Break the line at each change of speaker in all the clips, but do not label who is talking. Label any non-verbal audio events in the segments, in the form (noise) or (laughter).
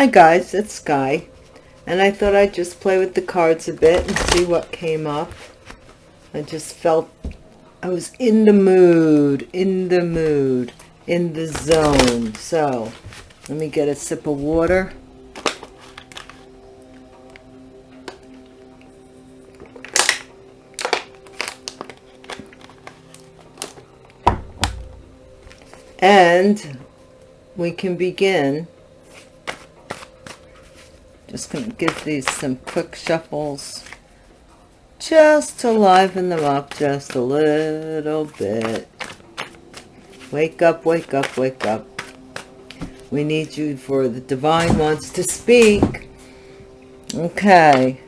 Hi guys, it's Sky. And I thought I'd just play with the cards a bit and see what came up. I just felt I was in the mood, in the mood, in the zone. So, let me get a sip of water. And we can begin just going to give these some quick shuffles just to liven them up just a little bit. Wake up, wake up, wake up. We need you for the divine wants to speak. Okay.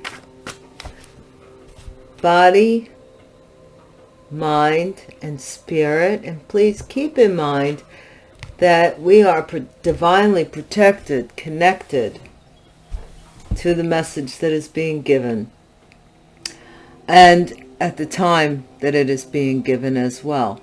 Body, mind, and spirit. And please keep in mind that we are divinely protected, connected, to the message that is being given and at the time that it is being given as well.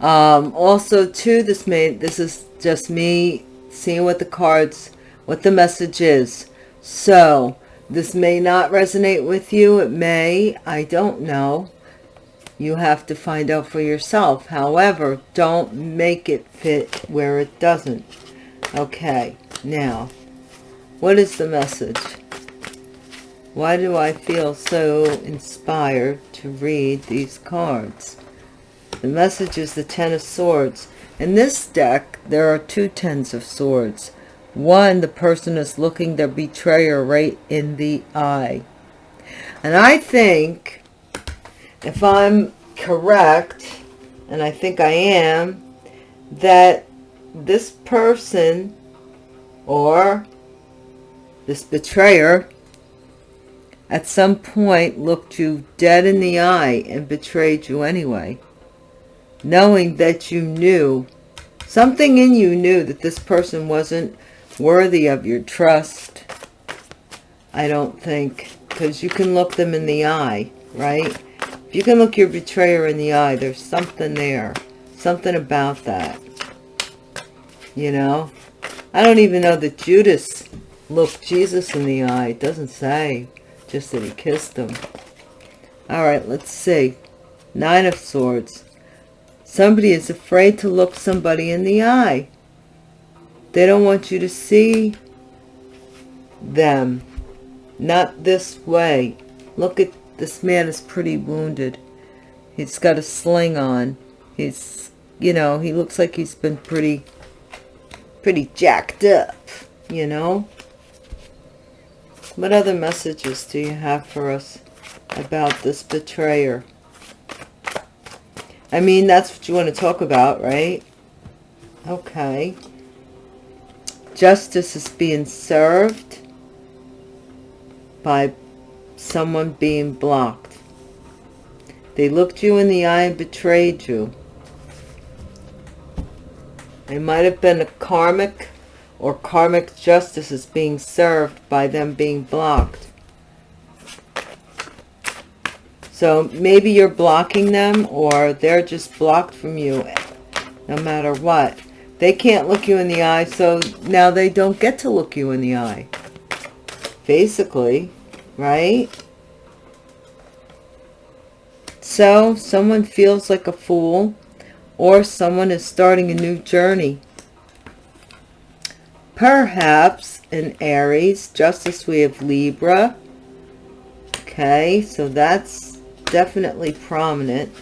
Um, also too this may this is just me seeing what the cards what the message is. So this may not resonate with you. It may. I don't know. You have to find out for yourself. However don't make it fit where it doesn't. Okay now what is the message why do I feel so inspired to read these cards? The message is the Ten of Swords. In this deck, there are two Tens of Swords. One, the person is looking their betrayer right in the eye. And I think, if I'm correct, and I think I am, that this person or this betrayer at some point looked you dead in the eye and betrayed you anyway, knowing that you knew, something in you knew that this person wasn't worthy of your trust. I don't think, because you can look them in the eye, right? If you can look your betrayer in the eye, there's something there, something about that, you know? I don't even know that Judas looked Jesus in the eye. It doesn't say just that he kissed him. All right, let's see. Nine of Swords. Somebody is afraid to look somebody in the eye. They don't want you to see them. Not this way. Look at this man is pretty wounded. He's got a sling on. He's, you know, he looks like he's been pretty, pretty jacked up, you know. What other messages do you have for us about this betrayer? I mean, that's what you want to talk about, right? Okay. Justice is being served by someone being blocked. They looked you in the eye and betrayed you. It might have been a karmic or karmic justice is being served by them being blocked. So maybe you're blocking them or they're just blocked from you no matter what. They can't look you in the eye, so now they don't get to look you in the eye. Basically, right? So someone feels like a fool or someone is starting a new journey perhaps in Aries, just as we have Libra. Okay, so that's definitely prominent.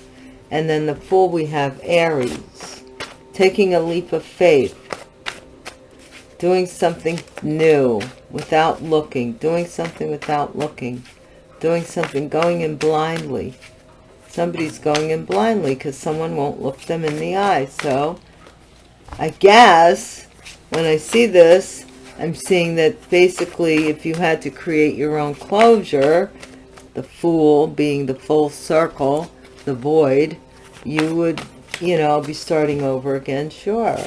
And then the Fool, we have Aries. Taking a leap of faith. Doing something new without looking. Doing something without looking. Doing something, going in blindly. Somebody's going in blindly because someone won't look them in the eye. So, I guess when I see this, I'm seeing that basically if you had to create your own closure, the fool being the full circle, the void, you would, you know, be starting over again, sure.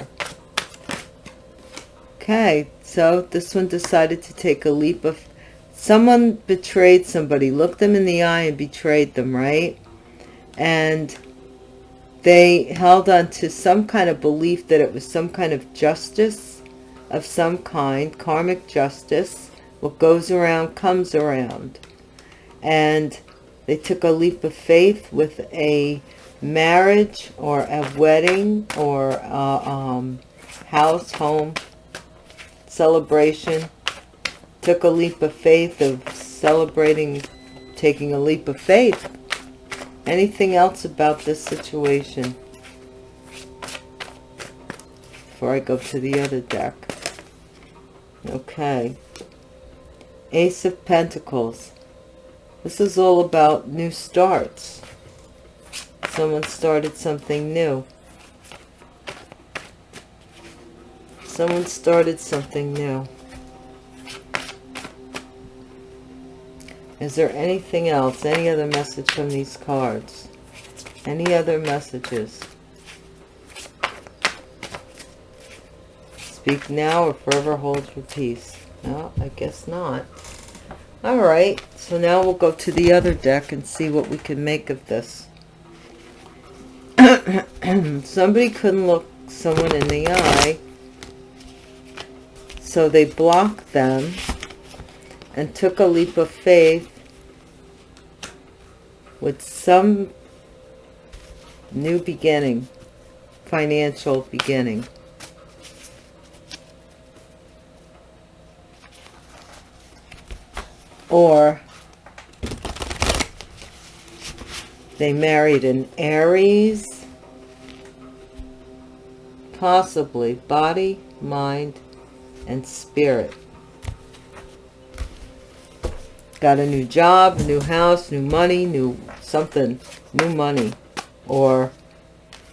Okay, so this one decided to take a leap of, someone betrayed somebody, looked them in the eye and betrayed them, right? And they held on to some kind of belief that it was some kind of justice of some kind, karmic justice. What goes around comes around. And they took a leap of faith with a marriage or a wedding or a um, house, home, celebration. Took a leap of faith of celebrating, taking a leap of faith. Anything else about this situation? Before I go to the other deck. Okay. Ace of Pentacles. This is all about new starts. Someone started something new. Someone started something new. Is there anything else? Any other message from these cards? Any other messages? Speak now or forever hold your peace. No, I guess not. All right, so now we'll go to the other deck and see what we can make of this. (coughs) Somebody couldn't look someone in the eye, so they blocked them and took a leap of faith with some new beginning, financial beginning. Or they married an Aries, possibly body, mind, and spirit. Got a new job, new house, new money, new something, new money. Or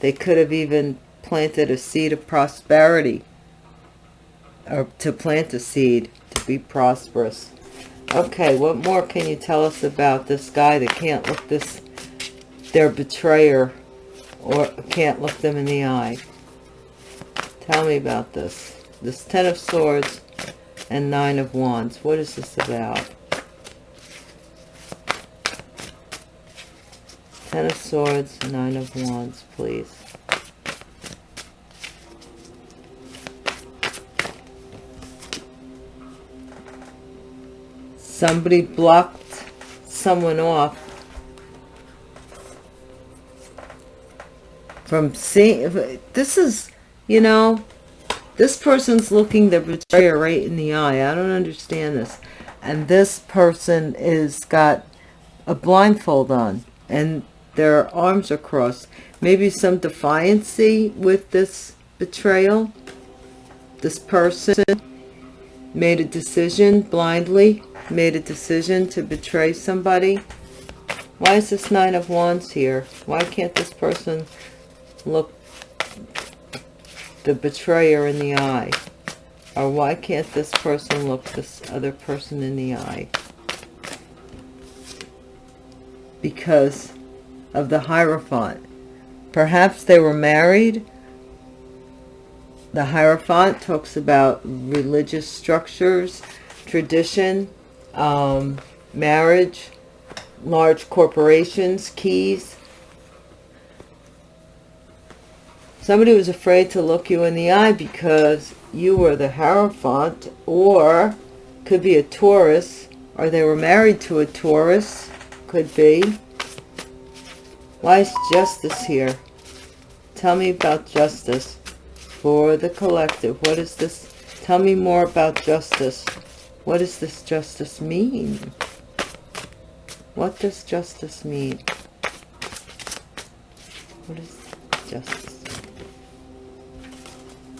they could have even planted a seed of prosperity. Or to plant a seed to be prosperous. Okay, what more can you tell us about this guy that can't look this, their betrayer, or can't look them in the eye? Tell me about this. This Ten of Swords and Nine of Wands. What is this about? Ten of Swords, Nine of Wands, please. Somebody blocked someone off from seeing. This is, you know, this person's looking the betrayer right in the eye. I don't understand this. And this person is got a blindfold on. And their arms are crossed. Maybe some defiancy with this betrayal. This person made a decision blindly, made a decision to betray somebody. Why is this Nine of Wands here? Why can't this person look the betrayer in the eye? Or why can't this person look this other person in the eye? Because of the Hierophant. Perhaps they were married. The Hierophant talks about religious structures, tradition, um, marriage, large corporations, keys. Somebody was afraid to look you in the eye because you were the Hierophant or could be a Taurus or they were married to a Taurus, could be. Why is justice here? Tell me about justice for the collective. What is this? Tell me more about justice. What does this justice mean? What does justice mean? What is justice?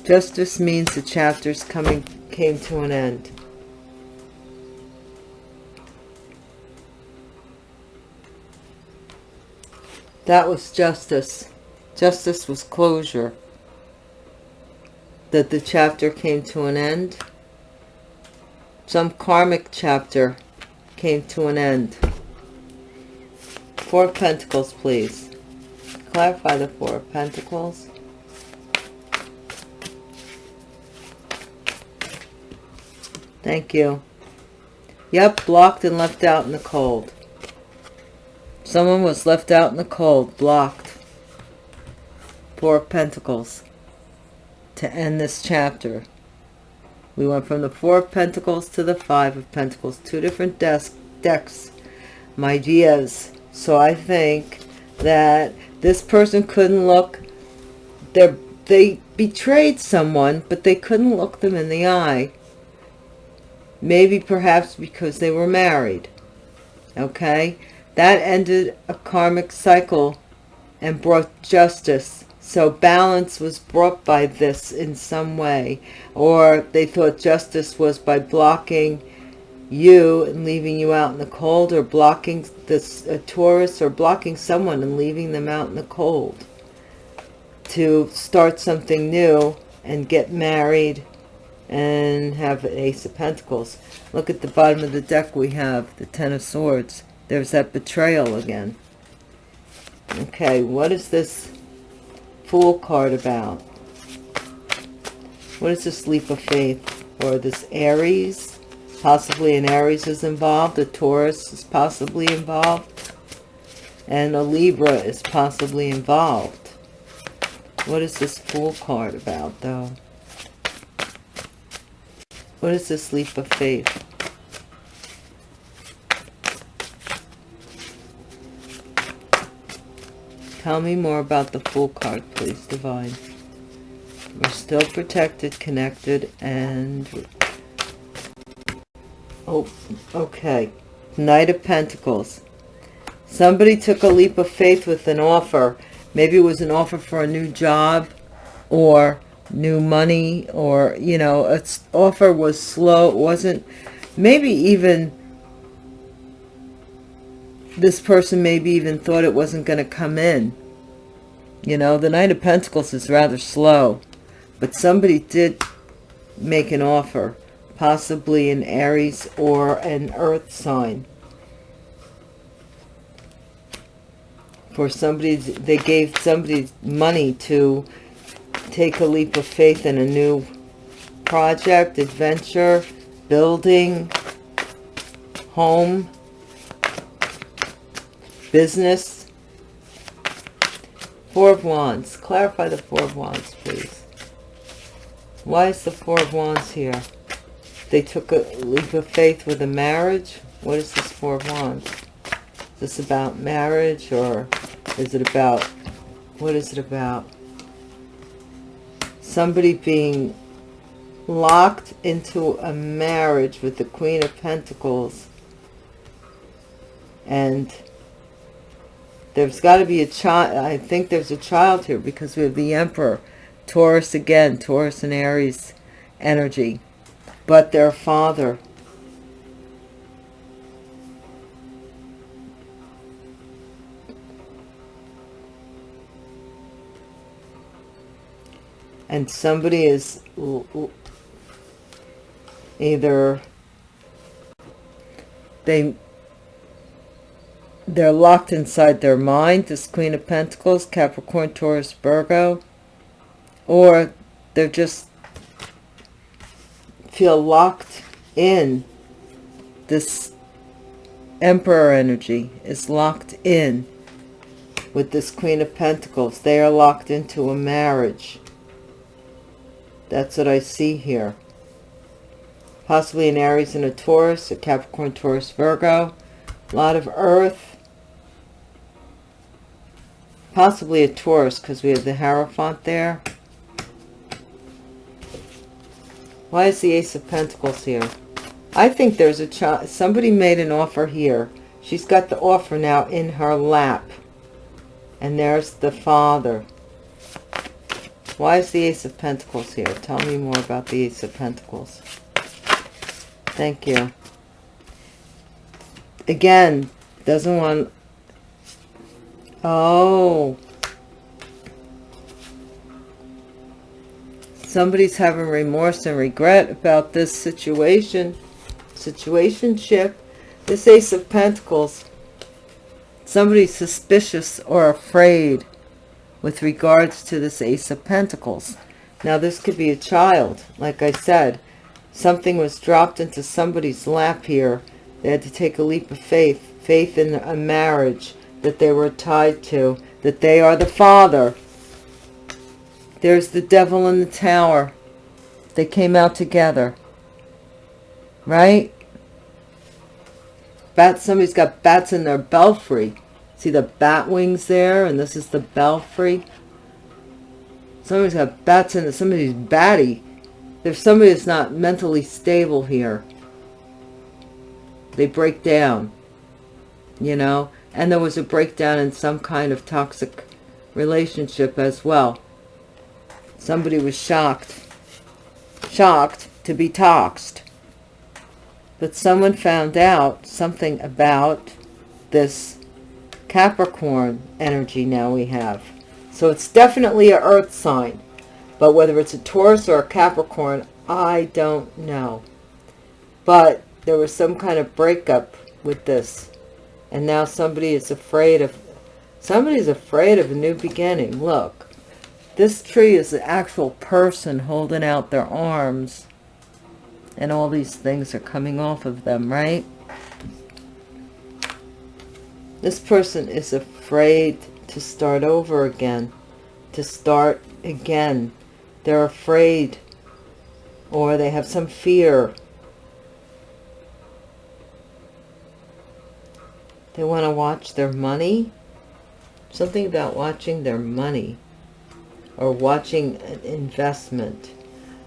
Justice means the chapter's coming came to an end. That was justice. Justice was closure. That the chapter came to an end. Some karmic chapter came to an end. Four Pentacles, please. Clarify the Four Pentacles. Thank you. Yep, blocked and left out in the cold. Someone was left out in the cold, blocked. Four Pentacles. To end this chapter. We went from the Four of Pentacles to the Five of Pentacles. Two different desk, decks. My ideas. So I think that this person couldn't look... They betrayed someone, but they couldn't look them in the eye. Maybe perhaps because they were married. Okay? That ended a karmic cycle and brought justice. So balance was brought by this in some way. Or they thought justice was by blocking you and leaving you out in the cold or blocking this Taurus or blocking someone and leaving them out in the cold to start something new and get married and have an ace of pentacles. Look at the bottom of the deck we have the ten of swords. There's that betrayal again. Okay what is this fool card about. What is this leap of faith? Or this aries? Possibly an aries is involved a taurus is possibly involved and a libra is possibly involved. What is this fool card about though? What is this leap of faith Tell me more about the Fool card, please, Divine. We're still protected, connected, and... Oh, okay. Knight of Pentacles. Somebody took a leap of faith with an offer. Maybe it was an offer for a new job or new money or, you know, its offer was slow. It wasn't, maybe even this person maybe even thought it wasn't going to come in. You know, the Knight of Pentacles is rather slow, but somebody did make an offer, possibly an Aries or an Earth sign. For somebody, they gave somebody money to take a leap of faith in a new project, adventure, building, home, business. Four of Wands. Clarify the Four of Wands, please. Why is the Four of Wands here? They took a leap of faith with a marriage. What is this Four of Wands? Is this about marriage or is it about, what is it about? Somebody being locked into a marriage with the Queen of Pentacles and there's got to be a child. I think there's a child here because we have the Emperor. Taurus again. Taurus and Aries energy. But their father. And somebody is either they they're locked inside their mind, this Queen of Pentacles, Capricorn, Taurus, Virgo, or they're just feel locked in this Emperor energy is locked in with this Queen of Pentacles. They are locked into a marriage. That's what I see here. Possibly an Aries and a Taurus, a Capricorn, Taurus, Virgo. A lot of Earth Possibly a Taurus because we have the Hierophant there. Why is the Ace of Pentacles here? I think there's a child. Somebody made an offer here. She's got the offer now in her lap. And there's the father. Why is the Ace of Pentacles here? Tell me more about the Ace of Pentacles. Thank you. Again, doesn't want Oh. Somebody's having remorse and regret about this situation. Situationship. This Ace of Pentacles. Somebody's suspicious or afraid with regards to this Ace of Pentacles. Now, this could be a child. Like I said, something was dropped into somebody's lap here. They had to take a leap of faith. Faith in a marriage that they were tied to, that they are the father. There's the devil in the tower. They came out together. right? Bat, somebody's got bats in their belfry. See the bat wings there? And this is the belfry. Somebody's got bats in it. Somebody's batty. There's somebody that's not mentally stable here. They break down, you know? And there was a breakdown in some kind of toxic relationship as well. Somebody was shocked. Shocked to be toxed. But someone found out something about this Capricorn energy now we have. So it's definitely a earth sign. But whether it's a Taurus or a Capricorn, I don't know. But there was some kind of breakup with this. And now somebody is afraid of, somebody's afraid of a new beginning. Look, this tree is an actual person holding out their arms. And all these things are coming off of them, right? This person is afraid to start over again, to start again. They're afraid or they have some fear. They want to watch their money. Something about watching their money or watching an investment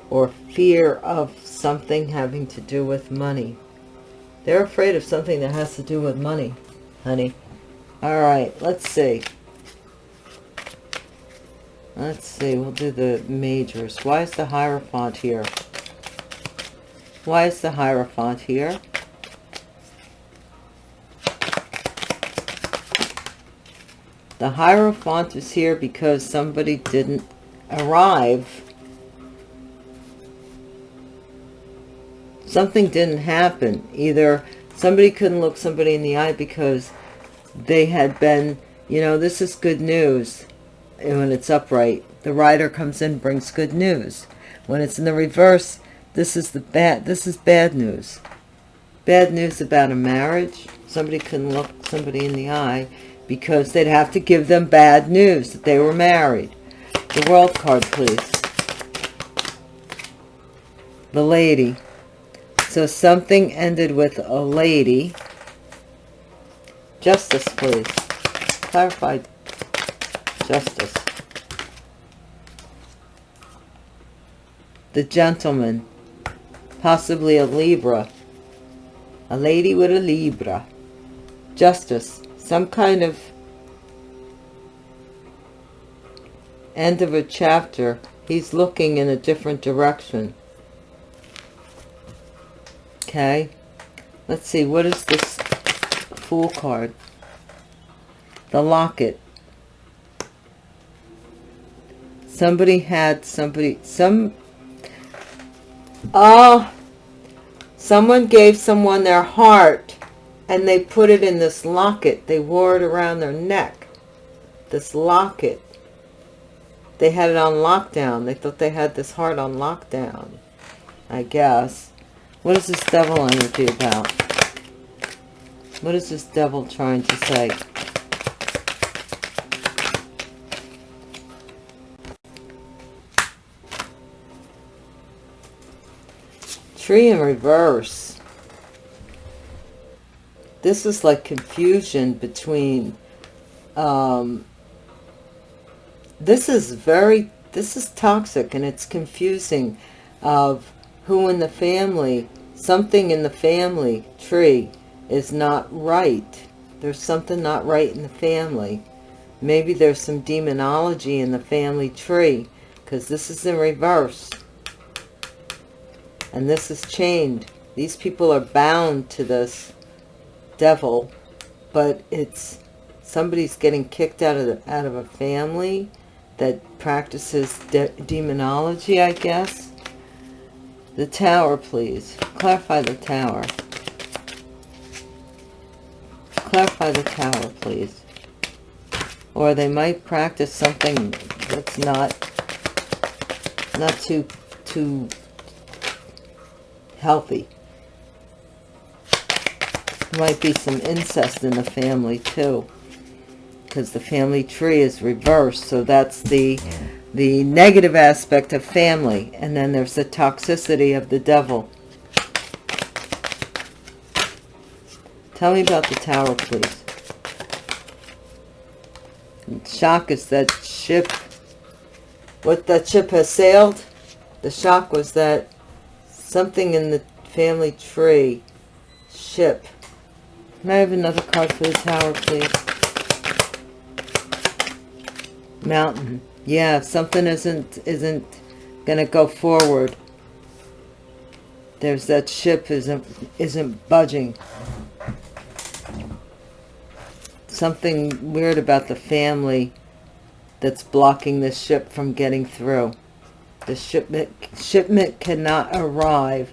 or fear of something having to do with money. They're afraid of something that has to do with money, honey. All right, let's see. Let's see, we'll do the majors. Why is the Hierophant here? Why is the Hierophant here? The Hierophant is here because somebody didn't arrive. Something didn't happen. Either somebody couldn't look somebody in the eye because they had been, you know, this is good news. And when it's upright the rider comes in brings good news. When it's in the reverse this is the bad this is bad news. Bad news about a marriage. Somebody couldn't look somebody in the eye because they'd have to give them bad news that they were married. The world card please. The lady. So something ended with a lady. Justice please. Clarified justice. The gentleman, possibly a Libra, a lady with a Libra, justice, some kind of end of a chapter. He's looking in a different direction. Okay, let's see, what is this Fool card? The locket somebody had somebody some oh someone gave someone their heart and they put it in this locket. They wore it around their neck. This locket. They had it on lockdown. They thought they had this heart on lockdown i guess. What is this devil energy about? What is this devil trying to say? Tree in reverse. This is like confusion between, um, this is very, this is toxic and it's confusing of who in the family, something in the family tree is not right. There's something not right in the family. Maybe there's some demonology in the family tree because this is in reverse and this is chained these people are bound to this devil but it's somebody's getting kicked out of the, out of a family that practices de demonology i guess. The tower please. Clarify the tower. Clarify the tower please. Or they might practice something that's not not too too healthy. Might be some incest in the family too. Because the family tree is reversed. So that's the, the negative aspect of family. And then there's the toxicity of the devil. Tell me about the tower, please. Shock is that ship. What that ship has sailed. The shock was that something in the family tree ship. May I have another card for the tower, please? Mountain. Yeah, something isn't isn't gonna go forward. There's that ship isn't isn't budging. Something weird about the family that's blocking this ship from getting through. The shipment shipment cannot arrive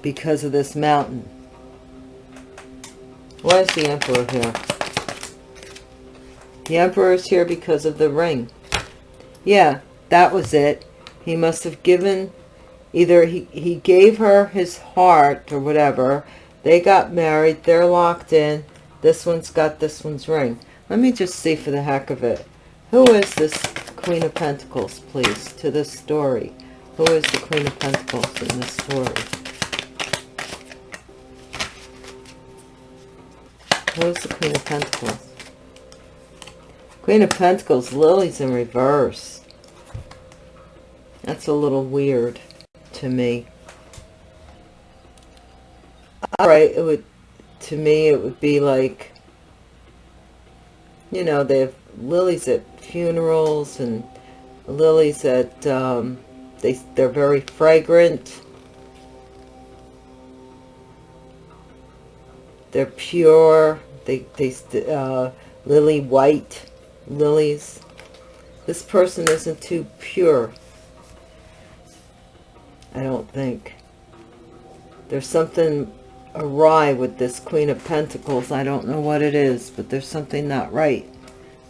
because of this mountain. Why is the Emperor here? The Emperor is here because of the ring. Yeah, that was it. He must have given, either he, he gave her his heart or whatever. They got married. They're locked in. This one's got this one's ring. Let me just see for the heck of it. Who is this Queen of Pentacles, please, to this story? Who is the Queen of Pentacles in this story? Who's the Queen of Pentacles? Queen of Pentacles, Lily's in reverse. That's a little weird to me. Alright, it would, to me, it would be like, you know, they have lilies at funerals and lilies at, um, they, they're very fragrant. They're pure. They, they, uh, lily white lilies. This person isn't too pure. I don't think. There's something awry with this Queen of Pentacles. I don't know what it is, but there's something not right.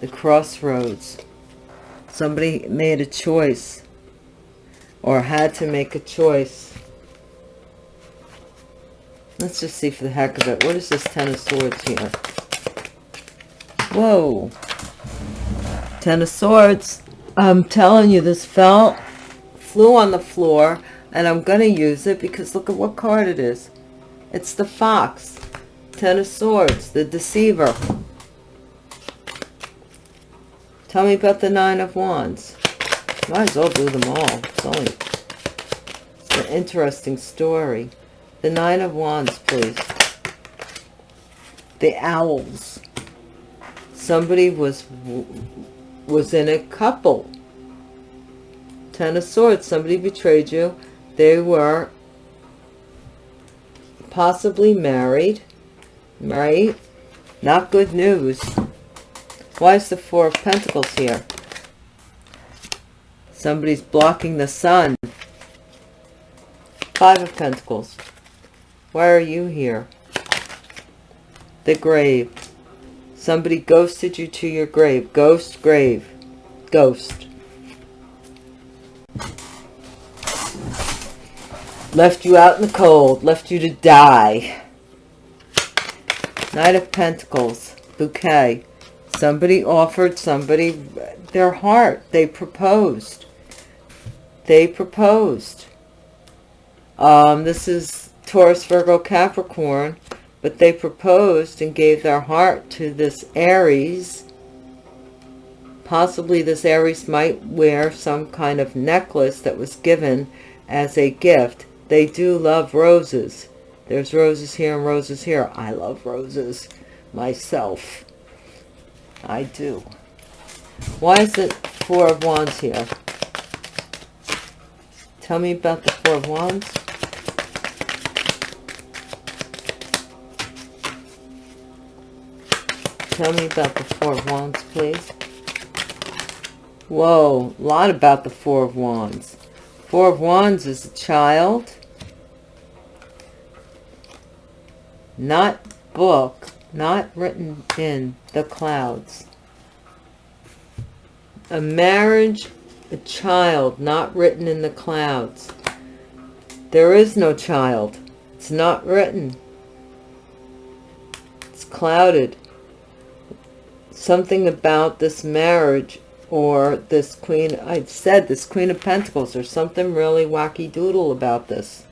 The crossroads. Somebody made a choice or had to make a choice Let's just see for the heck of it. What is this Ten of Swords here? Whoa. Ten of Swords. I'm telling you, this fell, flew on the floor, and I'm going to use it because look at what card it is. It's the Fox. Ten of Swords, the Deceiver. Tell me about the Nine of Wands. Might as well do them all. It's only it's an interesting story. The Nine of Wands, please. The Owls. Somebody was was in a couple. Ten of Swords. Somebody betrayed you. They were possibly married. Right? Not good news. Why is the Four of Pentacles here? Somebody's blocking the sun. Five of Pentacles. Why are you here? The grave. Somebody ghosted you to your grave. Ghost grave. Ghost. Left you out in the cold. Left you to die. Knight of Pentacles. Bouquet. Somebody offered somebody their heart. They proposed. They proposed. Um, this is Taurus, Virgo, Capricorn, but they proposed and gave their heart to this Aries. Possibly this Aries might wear some kind of necklace that was given as a gift. They do love roses. There's roses here and roses here. I love roses myself. I do. Why is it Four of Wands here? Tell me about the Four of Wands. Tell me about the Four of Wands, please. Whoa, a lot about the Four of Wands. Four of Wands is a child. Not book, not written in the clouds. A marriage, a child, not written in the clouds. There is no child. It's not written. It's clouded something about this marriage or this queen, I said this queen of pentacles, there's something really wacky doodle about this.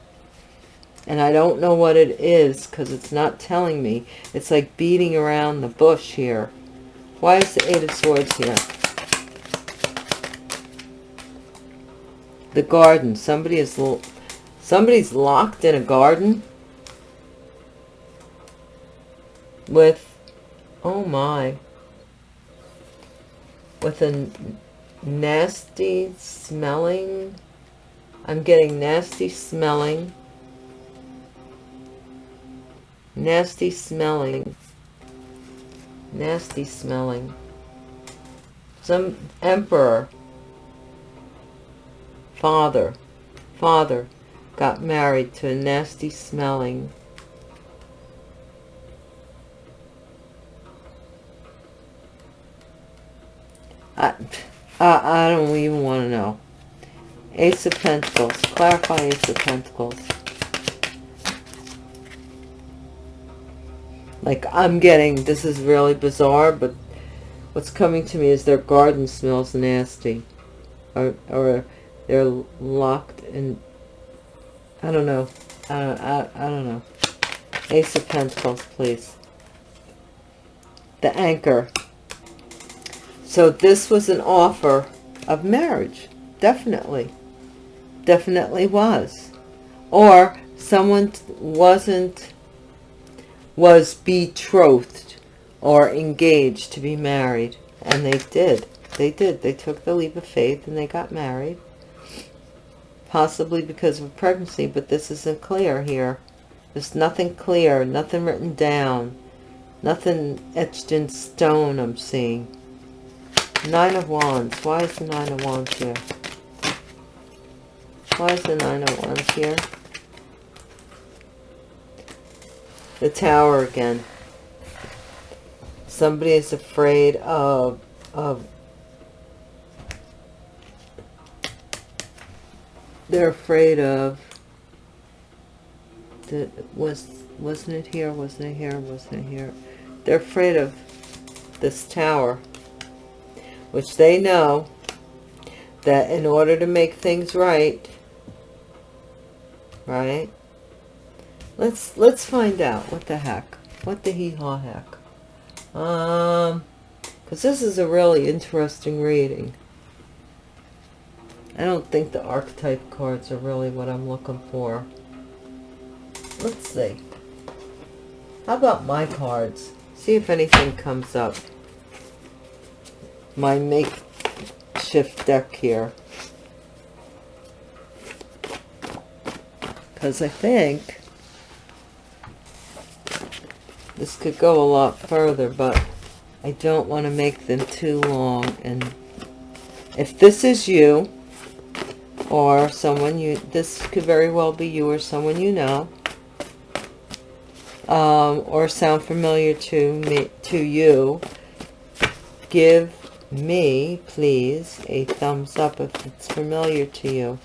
and I don't know what it is because it's not telling me. It's like beating around the bush here. Why is the Eight of Swords here? The garden. Somebody is somebody's locked in a garden with oh my with a nasty smelling I'm getting nasty smelling. Nasty smelling. Nasty smelling. Some emperor. Father. Father got married to a nasty smelling I, I, I don't even want to know. Ace of Pentacles. Clarify Ace of Pentacles. Like, I'm getting, this is really bizarre, but what's coming to me is their garden smells nasty. Or, or they're locked in, I don't know. I, I, I don't know. Ace of Pentacles, please. The anchor. So this was an offer of marriage. Definitely. Definitely was. Or someone wasn't was betrothed or engaged to be married. And they did. They did. They took the leap of faith and they got married. Possibly because of a pregnancy, but this isn't clear here. There's nothing clear, nothing written down, nothing etched in stone I'm seeing. Nine of Wands. Why is the Nine of Wands here? Why is the Nine of Wands here? the tower again. Somebody is afraid of, of they're afraid of the, was wasn't it here wasn't it here wasn't it here they're afraid of this tower which they know that in order to make things right right Let's let's find out. What the heck? What the hee-haw heck? Um, because this is a really interesting reading. I don't think the archetype cards are really what I'm looking for. Let's see. How about my cards? See if anything comes up. My makeshift deck here. Because I think this could go a lot further, but I don't want to make them too long. And if this is you, or someone you, this could very well be you or someone you know, um, or sound familiar to me, to you, give me, please, a thumbs up if it's familiar to you,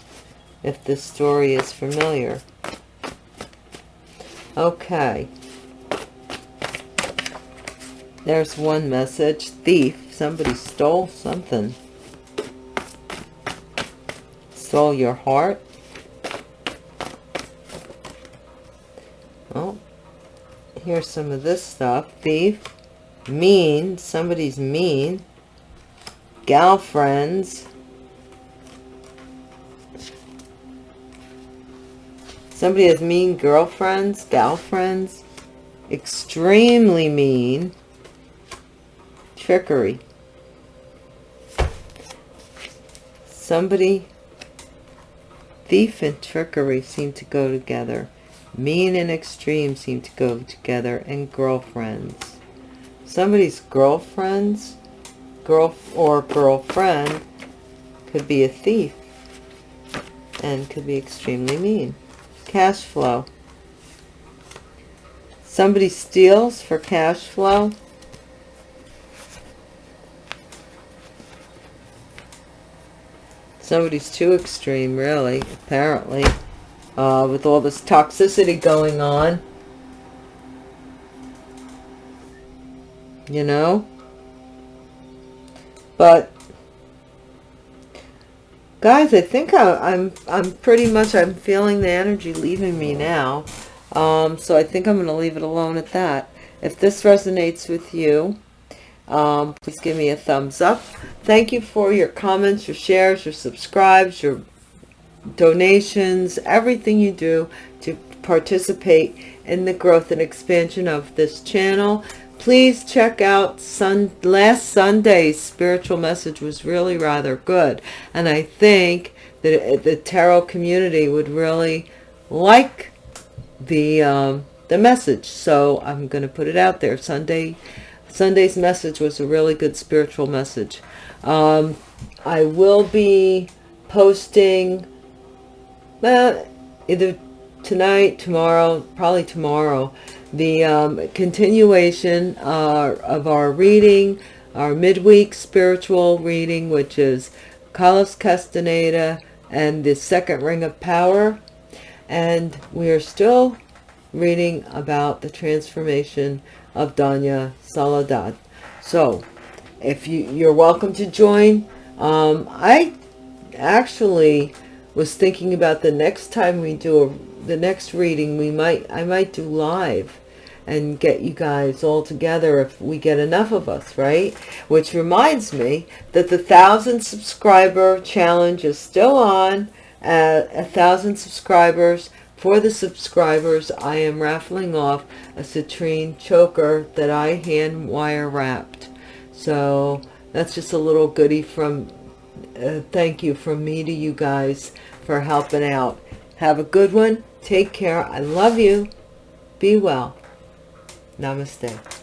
if this story is familiar. Okay. There's one message. Thief. Somebody stole something. Stole your heart. Oh, here's some of this stuff. Thief. Mean. Somebody's mean. Gal friends. Somebody has mean girlfriends, gal friends. Extremely mean trickery. Somebody, thief and trickery seem to go together. Mean and extreme seem to go together. And girlfriends. Somebody's girlfriends, girl or girlfriend could be a thief and could be extremely mean. Cash flow. Somebody steals for cash flow Somebody's too extreme, really, apparently, uh, with all this toxicity going on. You know? But guys i think I, i'm i'm pretty much i'm feeling the energy leaving me now. Um so i think i'm going to leave it alone at that. If this resonates with you um please give me a thumbs up. Thank you for your comments your shares your subscribes your donations everything you do to participate in the growth and expansion of this channel please check out sun last sunday's spiritual message was really rather good. And i think that the tarot community would really like the um, the message. So i'm going to put it out there. Sunday sunday's message was a really good spiritual message. Um, i will be posting uh, either tonight tomorrow probably tomorrow the um, continuation uh, of our reading, our midweek spiritual reading, which is Carlos Castaneda and the Second Ring of Power. And we are still reading about the transformation of Doña Soledad. So, if you, you're welcome to join. Um, I actually was thinking about the next time we do a, the next reading, we might I might do live and get you guys all together if we get enough of us, right? Which reminds me that the thousand subscriber challenge is still on at a thousand subscribers. For the subscribers, I am raffling off a citrine choker that I hand wire wrapped. So that's just a little goodie from, uh, thank you from me to you guys for helping out. Have a good one. Take care. I love you. Be well. Namaste.